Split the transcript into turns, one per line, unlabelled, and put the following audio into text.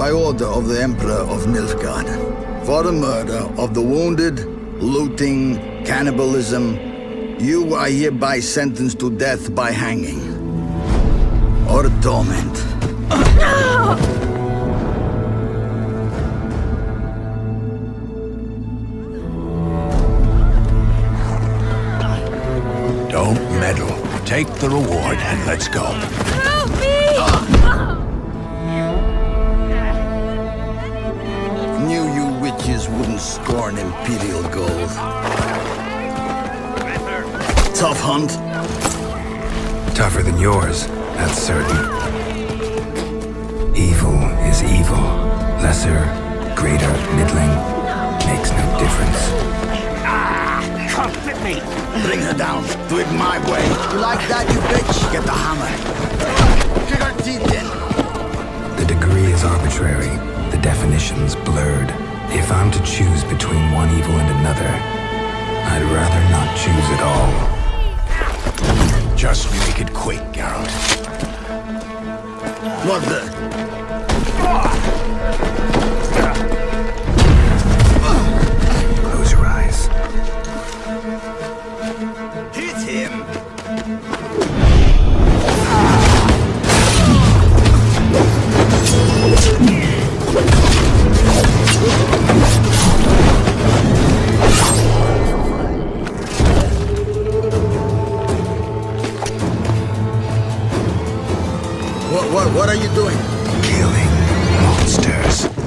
By order of the Emperor of Nilfgaard. For the murder of the wounded, looting, cannibalism, you are hereby sentenced to death by hanging. Or torment.
Don't meddle. Take the reward and let's go.
Wouldn't scorn Imperial gold. Tough hunt.
Tougher than yours, that's certain. Evil is evil. Lesser, greater, middling, makes no difference.
Can't fit me!
Bring her down. Do it my way. You like that, you bitch? Get the hammer. Kick her teeth in.
The degree is arbitrary, the definition's blurred. If I'm to choose between one evil and another, I'd rather not choose at all.
Just make it quick, Geralt.
What the? What, what, are you doing?
Killing monsters.